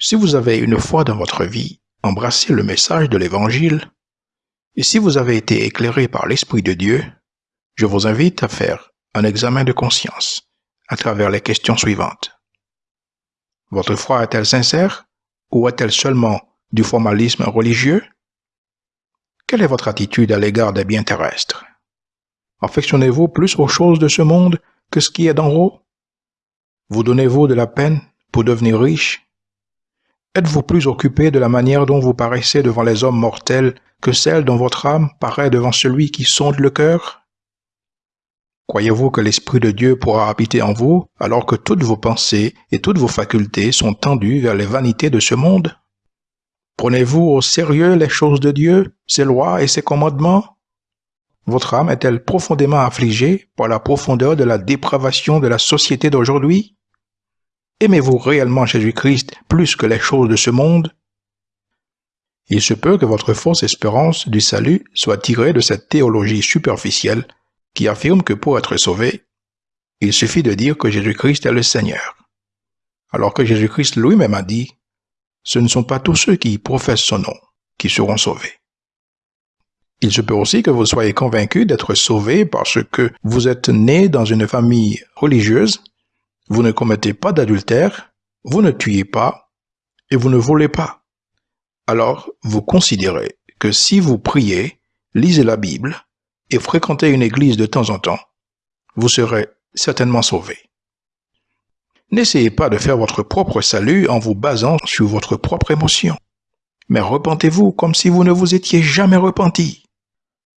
Si vous avez une fois dans votre vie embrassé le message de l'Évangile, et si vous avez été éclairé par l'Esprit de Dieu, je vous invite à faire un examen de conscience à travers les questions suivantes. Votre foi est-elle sincère ou est-elle seulement du formalisme religieux? Quelle est votre attitude à l'égard des biens terrestres? Affectionnez-vous plus aux choses de ce monde que ce qui est d'en haut? Vous donnez-vous de la peine pour devenir riche? Êtes-vous plus occupé de la manière dont vous paraissez devant les hommes mortels que celle dont votre âme paraît devant celui qui sonde le cœur? Croyez-vous que l'Esprit de Dieu pourra habiter en vous alors que toutes vos pensées et toutes vos facultés sont tendues vers les vanités de ce monde? Prenez-vous au sérieux les choses de Dieu, ses lois et ses commandements? Votre âme est-elle profondément affligée par la profondeur de la dépravation de la société d'aujourd'hui? Aimez-vous réellement Jésus-Christ plus que les choses de ce monde? Il se peut que votre fausse espérance du salut soit tirée de cette théologie superficielle qui affirme que pour être sauvé, il suffit de dire que Jésus-Christ est le Seigneur. Alors que Jésus-Christ lui-même a dit, ce ne sont pas tous ceux qui professent son nom qui seront sauvés. Il se peut aussi que vous soyez convaincu d'être sauvé parce que vous êtes né dans une famille religieuse, vous ne commettez pas d'adultère, vous ne tuez pas et vous ne volez pas. Alors, vous considérez que si vous priez, lisez la Bible, et fréquentez une église de temps en temps, vous serez certainement sauvé. N'essayez pas de faire votre propre salut en vous basant sur votre propre émotion, mais repentez-vous comme si vous ne vous étiez jamais repenti.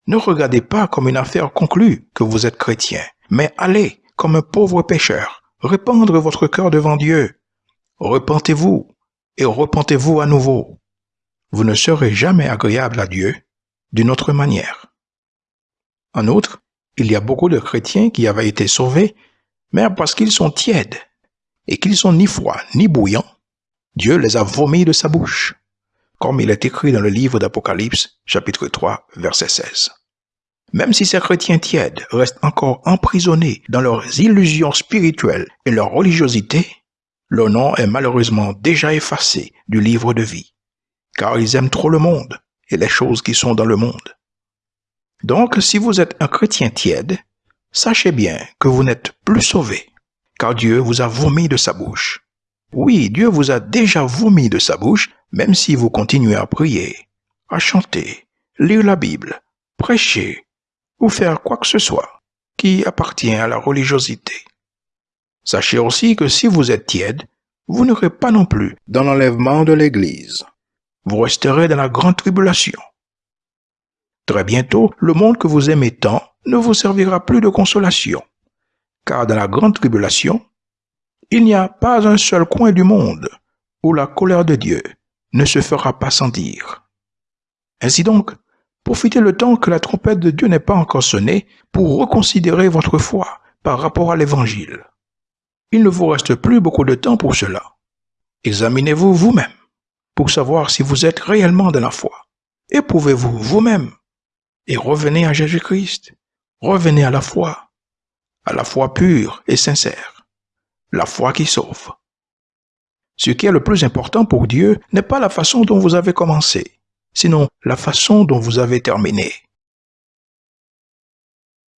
Ne regardez pas comme une affaire conclue que vous êtes chrétien, mais allez, comme un pauvre pécheur, répandre votre cœur devant Dieu. Repentez-vous et repentez-vous à nouveau. Vous ne serez jamais agréable à Dieu d'une autre manière. En outre, il y a beaucoup de chrétiens qui avaient été sauvés, mais parce qu'ils sont tièdes et qu'ils sont ni froids ni bouillants, Dieu les a vomis de sa bouche, comme il est écrit dans le livre d'Apocalypse, chapitre 3, verset 16. Même si ces chrétiens tièdes restent encore emprisonnés dans leurs illusions spirituelles et leur religiosité, leur nom est malheureusement déjà effacé du livre de vie, car ils aiment trop le monde et les choses qui sont dans le monde. Donc, si vous êtes un chrétien tiède, sachez bien que vous n'êtes plus sauvé, car Dieu vous a vomi de sa bouche. Oui, Dieu vous a déjà vomi de sa bouche, même si vous continuez à prier, à chanter, lire la Bible, prêcher, ou faire quoi que ce soit qui appartient à la religiosité. Sachez aussi que si vous êtes tiède, vous n'aurez pas non plus dans l'enlèvement de l'Église. Vous resterez dans la grande tribulation. Très bientôt, le monde que vous aimez tant ne vous servira plus de consolation, car dans la grande tribulation, il n'y a pas un seul coin du monde où la colère de Dieu ne se fera pas sentir. Ainsi donc, profitez le temps que la trompette de Dieu n'est pas encore sonnée pour reconsidérer votre foi par rapport à l'Évangile. Il ne vous reste plus beaucoup de temps pour cela. Examinez-vous vous-même pour savoir si vous êtes réellement dans la foi. Éprouvez-vous vous-même et revenez à Jésus-Christ. Revenez à la foi, à la foi pure et sincère, la foi qui sauve. Ce qui est le plus important pour Dieu n'est pas la façon dont vous avez commencé, sinon la façon dont vous avez terminé.